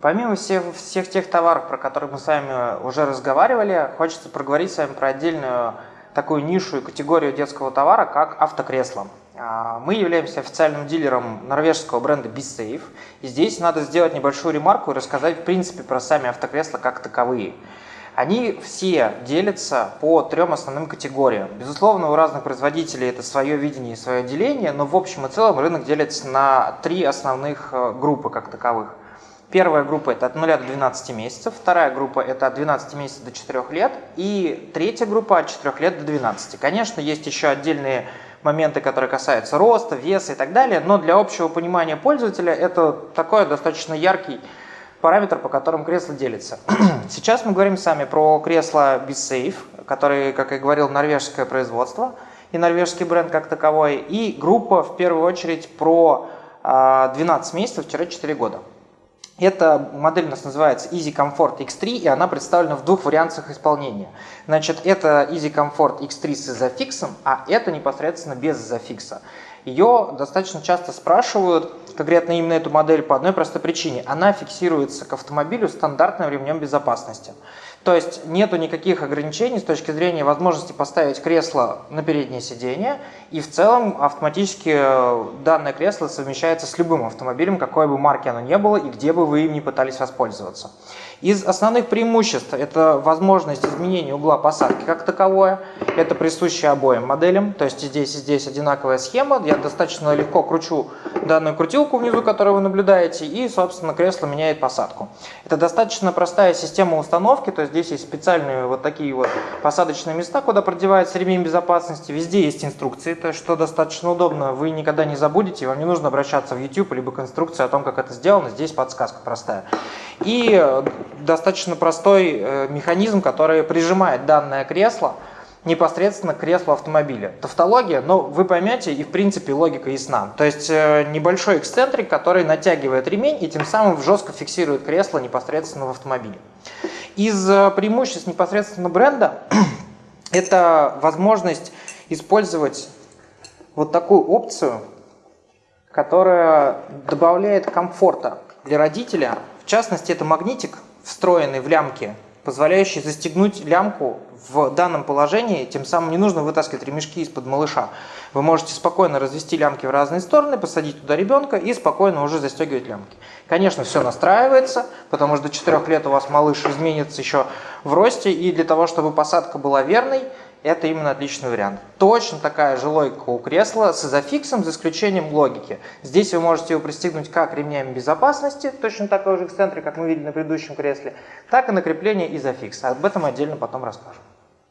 Помимо всех, всех тех товаров, про которые мы с вами уже разговаривали, хочется проговорить с вами про отдельную такую нишу и категорию детского товара, как автокресло. А, мы являемся официальным дилером норвежского бренда BeSafe. И здесь надо сделать небольшую ремарку и рассказать в принципе про сами автокресла как таковые. Они все делятся по трем основным категориям. Безусловно, у разных производителей это свое видение и свое деление, но в общем и целом рынок делится на три основных э, группы как таковых – Первая группа это от 0 до 12 месяцев, вторая группа это от 12 месяцев до 4 лет и третья группа от 4 лет до 12. Конечно, есть еще отдельные моменты, которые касаются роста, веса и так далее, но для общего понимания пользователя это такой достаточно яркий параметр, по которым кресло делится. Сейчас мы говорим сами про кресло BeSafe, который, как я говорил, норвежское производство и норвежский бренд как таковой, и группа в первую очередь про 12 а, месяцев-4 года. Эта модель у нас называется Easy Comfort X3, и она представлена в двух вариантах исполнения. Значит, это Easy Comfort X3 с изофиксом, а это непосредственно без изофикса. Ее достаточно часто спрашивают, конкретно именно эту модель, по одной простой причине. Она фиксируется к автомобилю стандартным ремнем безопасности. То есть нету никаких ограничений с точки зрения возможности поставить кресло на переднее сиденье, и в целом автоматически э, данное кресло совмещается с любым автомобилем, какой бы марки оно ни было и где бы вы им не пытались воспользоваться. Из основных преимуществ это возможность изменения угла посадки как таковое, это присуще обоим моделям, то есть здесь и здесь одинаковая схема, я достаточно легко кручу данную крутилку внизу, которую вы наблюдаете, и, собственно, кресло меняет посадку. Это достаточно простая система установки, то есть здесь есть специальные вот такие вот посадочные места, куда продевается ремень безопасности, везде есть инструкции, то что достаточно удобно, вы никогда не забудете, вам не нужно обращаться в YouTube, либо к инструкции о том, как это сделано, здесь подсказка простая. И э, достаточно простой э, механизм, который прижимает данное кресло непосредственно к креслу автомобиля. Тавтология, но вы поймете, и в принципе логика ясна. То есть э, небольшой эксцентрик, который натягивает ремень и тем самым жестко фиксирует кресло непосредственно в автомобиле. Из преимуществ непосредственно бренда это возможность использовать вот такую опцию, которая добавляет комфорта для родителя. В частности, это магнитик, встроенный в лямки, позволяющий застегнуть лямку в данном положении, тем самым не нужно вытаскивать ремешки из-под малыша. Вы можете спокойно развести лямки в разные стороны, посадить туда ребенка и спокойно уже застегивать лямки. Конечно, все настраивается, потому что до 4 лет у вас малыш изменится еще в росте, и для того, чтобы посадка была верной, это именно отличный вариант. Точно такая же логика у кресла с изофиксом, за исключением логики. Здесь вы можете его пристегнуть как ремнями безопасности, точно такой же эксцентрик, как мы видели на предыдущем кресле, так и на крепление изофикса. Об этом отдельно потом расскажем.